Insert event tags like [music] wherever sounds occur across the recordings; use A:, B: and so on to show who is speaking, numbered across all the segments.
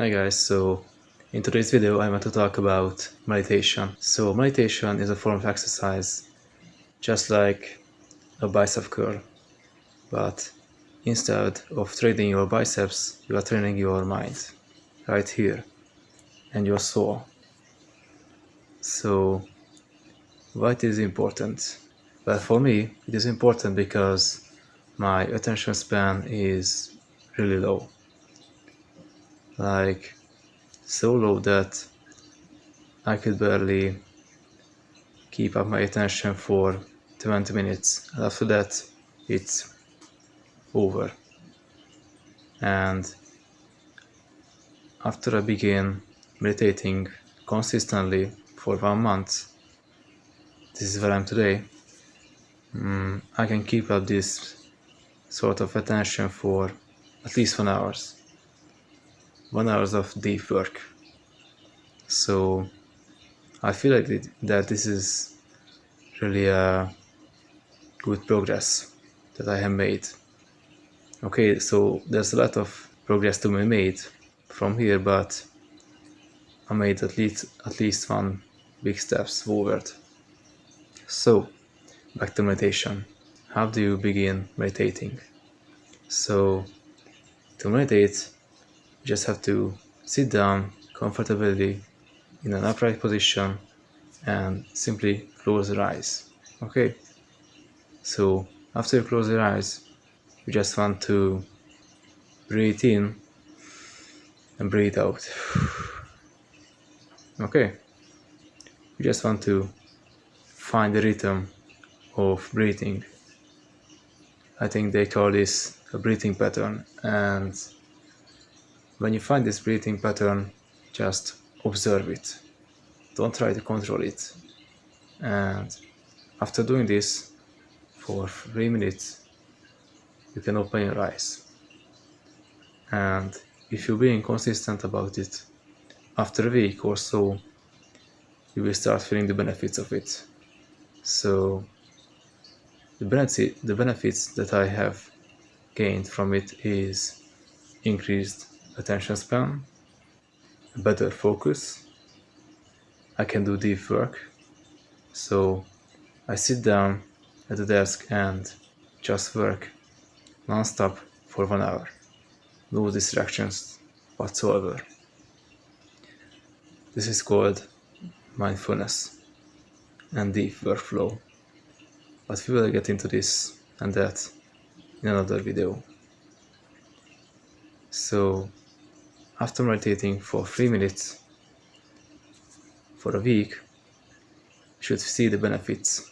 A: Hi guys, so in today's video I want to talk about meditation. So meditation is a form of exercise just like a bicep curl but instead of training your biceps you are training your mind right here and your soul. So what is important? Well for me it is important because my attention span is really low like so low that I could barely keep up my attention for 20 minutes. And after that it's over. And after I begin meditating consistently for one month this is where I'm today um, I can keep up this sort of attention for at least one hours one hours of deep work. So I feel like that this is really a good progress that I have made. Okay so there's a lot of progress to be made from here but I made at least at least one big steps forward. So back to meditation. How do you begin meditating? So to meditate you just have to sit down comfortably in an upright position and simply close your eyes. Okay? So after you close your eyes you just want to breathe in and breathe out. [sighs] Okay? You just want to find the rhythm of breathing. I think they call this a breathing pattern and when you find this breathing pattern, just observe it. Don't try to control it. And after doing this for three minutes, you can open your eyes. And if you're being consistent about it, after a week or so, you will start feeling the benefits of it. So the benefit, the benefits that I have gained from it is increased attention span, better focus. I can do deep work. So I sit down at the desk and just work non-stop for one hour. No distractions whatsoever. This is called mindfulness and deep workflow. But we will get into this and that in another video. So after meditating for 3 minutes for a week, you should see the benefits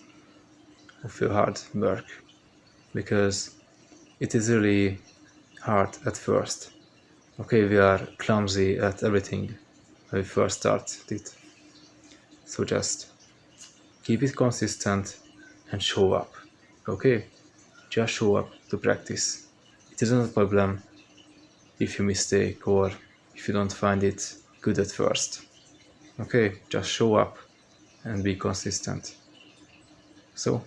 A: of your hard work because it is really hard at first. Okay, we are clumsy at everything when we first start it. So just keep it consistent and show up. Okay? Just show up to practice. It isn't a problem if you mistake or if you don't find it good at first. Okay, just show up and be consistent. So,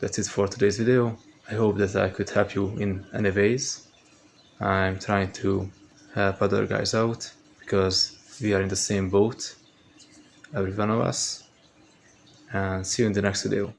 A: that's it for today's video. I hope that I could help you in any ways. I'm trying to help other guys out because we are in the same boat, every one of us. And see you in the next video.